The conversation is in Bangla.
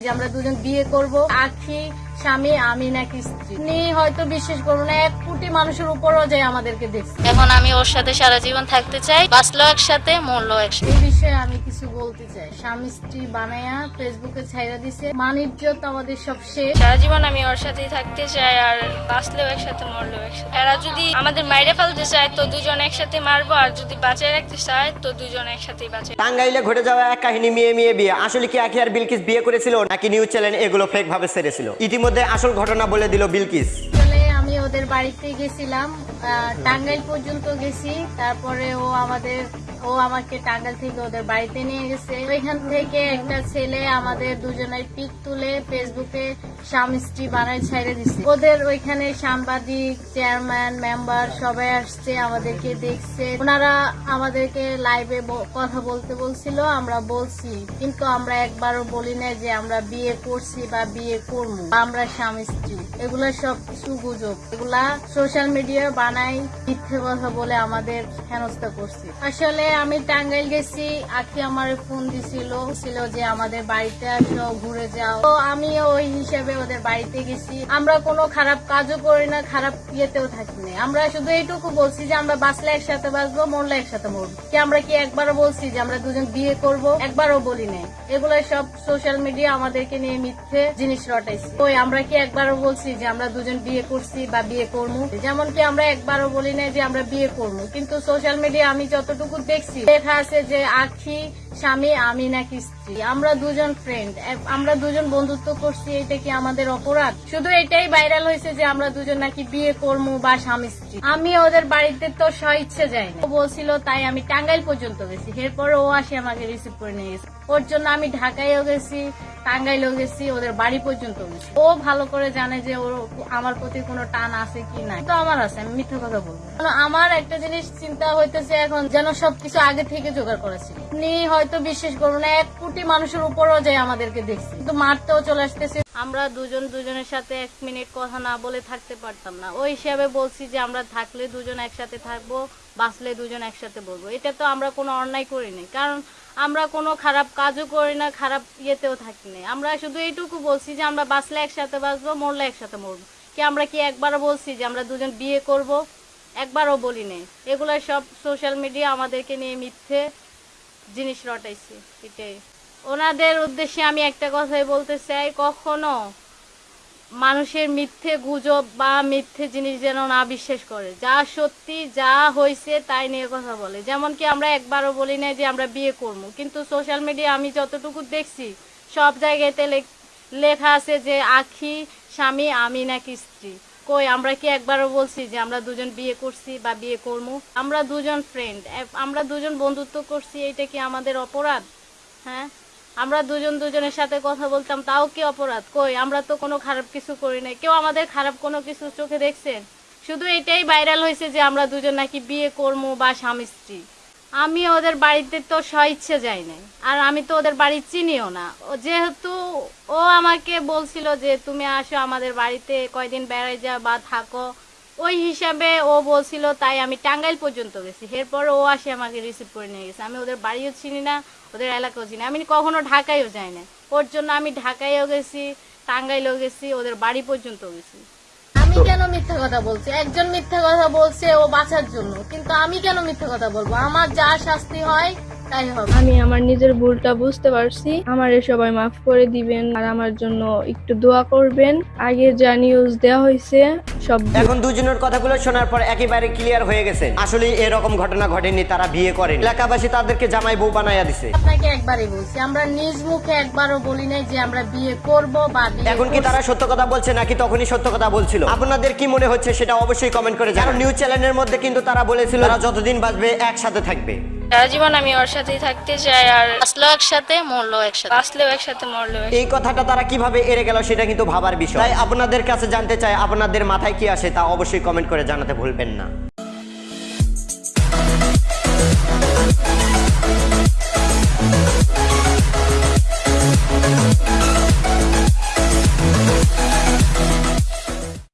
আমরা দুজন বিয়ে করব আখি স্বামী আমি নাকি স্ত্রী। উনি হয়তো বিশ্বাস করব না এক কোটি মানুষের উপরও যে আমাদেরকে দেখছে। এখন আমি ওর সাথে সারা জীবন থাকতে চাই বাঁচলো একসাথে মরলো একসাথে। এই বিষয়ে আমি কিছু বলতে চাই। স্বামী স্ত্রী বানায়া ফেসবুকে ছাইরা দিছে। মানিজ্যত আমাদের সব শেষ। সারা জীবন আমি ওর সাথেই থাকতে চাই আর বাঁচলেও একসাথে মরলেও একসাথে। এরা যদি আমাদের মাইরে ফেলতে চায় তো দুজন একসাথে মারবো আর যদি বাঁচায় রাখতে চায় তো দুজন একসাথেই বাঁচে টাঙ্গাইলে ঘটে যাওয়া এক কাহিনী মেয়ে মেয়ে বিয়ে। আসলে কি আখি আর বিলকিস বিয়ে করেছিল নাকি নিউজ চ্যানেল এগুলো ফেক ভাবে সেরেছিল ইতিমধ্যে আসল ঘটনা বলে দিল বিলকিস। ওদের বাড়িতে গেছিলাম টাঙ্গাইল পর্যন্ত গেছি, তারপরে ও আমাদের, ও আমাকে টাঙ্গাইল থেকে ওদের বাড়িতে নিয়ে গেছে। ওইখান থেকে একটা ছেলে আমাদের দুজনের পিক তুলে ফেসবুকে স্বামী স্ত্রী বানায় ছেড়ে দিছে। ওদের ওইখানে সাংবাদিক, চেয়ারম্যান, মেম্বার সবাই আসছে, আমাদেরকে দেখছে। ওনারা আমাদেরকে লাইভে কথা বলতে বলছিল, আমরা বলছি, কিন্তু আমরা একবারও বলি না যে আমরা বিয়ে করছি বা বিয়ে করব। আমরা স্বামী স্ত্রী এগুলা সব কিছু গুজব। এগুলা সোশ্যাল মিডিয়া বানাই মিথ্যে কথা বলে আমাদের হেনস্থা করছে। আসলে আমি টাঙ্গাইল গেছি, আখি আমার ফোন দিছিল ছিল যে আমাদের বাড়িতে আসো, ঘুরে যাও। তো আমি ওই হিসেবে ওদের বাড়িতে গেছি। আমরা কোনো খারাপ কাজও করি না, খারাপ ইয়েতেও থাকি না। আমরা শুধু এইটুকু বলছি যে আমরা বাঁচলে একসাথে বাঁচবো, মরলে একসাথে মরবো। কি আমরা কি একবারও বলছি যে আমরা দুজন বিয়ে করব? একবারও বলি নাই। এগুলো সব সোশ্যাল মিডিয়া আমাদেরকে নিয়ে মিথ্যে জিনিস রটাইছে। ওই আমরা কি একবারও বলছি যে আমরা দুজন বিয়ে করছি বা বিয়ে করব যেমন কি আমরা একবারও বলি না যে আমরা বিয়ে করব কিন্তু সোশ্যাল মিডিয়া আমি যতটুকু দেখছি, দেখা আছে যে আখি স্বামী, আমি নাকি স্ত্রী। আমরা দুজন ফ্রেন্ড আমরা দুজন বন্ধুত্ব করছি, এটা কি আমাদের অপরাধ? শুধু এটাই ভাইরাল হয়েছে যে আমরা দুজন নাকি বিয়ে করব বা স্বামী, স্ত্রী। আমি ওদের বাড়িতে তো স্ব ইচ্ছে যাই ও বলছিল, তাই আমি টাঙ্গাইল পর্যন্ত গেছি। এরপরে ও আসে আমাকে রিসিভ করে নিয়ে গেছে। ওর জন্য আমি ঢাকায়ও গেছি, টাঙ্গাইলেও গেছি, ওদের বাড়ি পর্যন্ত গেছি। ও ভালো করে জানে যে ওর আমার প্রতি কোনো টান আছে কি নাই। তো আমার আছে, আমি মিথ্যা কথা বলব আমার একটা জিনিস চিন্তা হইতেছে এখন, যেন সবকিছু আগে থেকে জোগাড় করেছি উনি হয়তো বিশ্বাস করব না, এক কোটি মানুষের উপরও যে আমাদেরকে দেখছি। কিন্তু মারতেও চলে আসতেছে। আমরা দুজন দুজনের সাথে এক মিনিট কথা না বলে থাকতে পারতাম না। ওই হিসাবে বলছি যে আমরা থাকলে দুজন একসাথে থাকব, বাঁচলে দুজন একসাথে বলব। এটা তো আমরা কোনো অন্যায় করিনি কারণ আমরা কোনো খারাপ কাজও করি না, খারাপ ইয়েতেও থাকি না আমরা শুধু এইটুকু বলছি যে আমরা বাঁচলে একসাথে বাঁচবো, মরলে একসাথে মরবো। কি আমরা কি একবারও বলছি যে আমরা দুজন বিয়ে করব? একবারও বলি নাই। এগুলো সব সোশ্যাল মিডিয়া আমাদেরকে নিয়ে মিথ্যে। জিনিস রটাইছে, এটাই। ওনাদের উদ্দেশ্যে আমি একটা কথাই বলতে চাই, কখনো মানুষের মিথ্যে গুজব বা মিথ্যে জিনিস যেন না বিশ্বাস করে। যা সত্যি, যা হয়েছে তাই নিয়ে কথা বলে। যেমন কি আমরা একবারও বলি না যে আমরা বিয়ে করব, কিন্তু সোশ্যাল মিডিয়া আমি যতটুকু দেখছি, সব জায়গাতে লেখ- আছে যে আখি স্বামী, আমি নাকি স্ত্রী। কই, আমরা কি একবারও বলছি যে আমরা দুজন বিয়ে করছি বা বিয়ে করব আমরা দুজন ফ্রেন্ড আমরা দুজন বন্ধুত্ব করছি এটা কি আমাদের অপরাধ? হ্যাঁ? আমরা দুজন দুজনের সাথে কথা বলতাম, তাও কি অপরাধ? কই, আমরা তো কোনো খারাপ কিছু করি নাই। কেউ আমাদের খারাপ কোনো কিছু চোখে দেখছেন? শুধু এটাই ভাইরাল হয়েছে যে আমরা দুজন নাকি বিয়ে করব বা স্বামী স্ত্রী। আমি ওদের বাড়িতে তো স্ব ইচ্ছে যাই নাই। আর আমি তো ওদের বাড়ি চিনিও না। যেহেতু ও আমাকে বলছিল যে, তুমি আসো আমাদের বাড়িতে, কয়দিন বেড়াই যা বা থাকো। ওই হিসাবে ও বলছিল, তাই আমি টাঙ্গাইল পর্যন্ত গেছি। এরপর ও আসে আমাকে রিসিভ করে নিয়ে গেছে। আমি ওদের বাড়িও চিনি না, ওদের এলাকাও চিনি আমি কখনো ঢাকায়ও যাই না ওর জন্য আমি ঢাকায়ও গেছি, টাঙ্গাইলও গেছি, ওদের বাড়ি পর্যন্ত গেছি। আমি কেন মিথ্যা কথা বলছি? একজন মিথ্যা কথা বলছে ও বাঁচার জন্য। কিন্তু আমি কেন মিথ্যা কথা বলব? আমার যা শাস্তি হয় তাই হবে। আমি আমার নিজের ভুলটা বুঝতে পারছি। আমার সবাই মাফ করে দিবেন আর আমার জন্য একটু দোয়া করবেন। আগে যা নিউজ দেওয়া হয়েছে সব এখন দুজনের কথাগুলো শোনার পর একেবারে ক্লিয়ার হয়ে গেছে। আসলে এরকম ঘটনা ঘটেনি তারা বিয়ে করেন। এলাকাবাসী তাদেরকে জামাই বউ বানাইয়া দিছে। আপনাকে একবারই বলছি আমরা নিজ মুখে একবারও বলি নাই যে আমরা বিয়ে করব বা বিয়ে এখন কি তারা সত্য কথা বলছে নাকি তখনই সত্য কথা বলছিল? আপনাদের কি মনে হচ্ছে সেটা অবশ্যই কমেন্ট করে জানান। নিউজ চ্যানেলের মধ্যে কিন্তু তারা বলেছিল তারা যতদিন বাঁচবে একসাথে থাকবে। সারা জীবন আমি ওর সাথেই থাকতে চাই আর আসলেও একসাথে মরলো একসাথে। আসলেও একসাথে, মরলেও এই কথাটা তারা কীভাবে এড়ে গেল সেটা কিন্তু ভাবার বিষয়। আপনাদের কাছে জানতে চাই, আপনাদের মাথায় কি আসে তা অবশ্যই কমেন্ট করে জানাতে ভুলবেন না।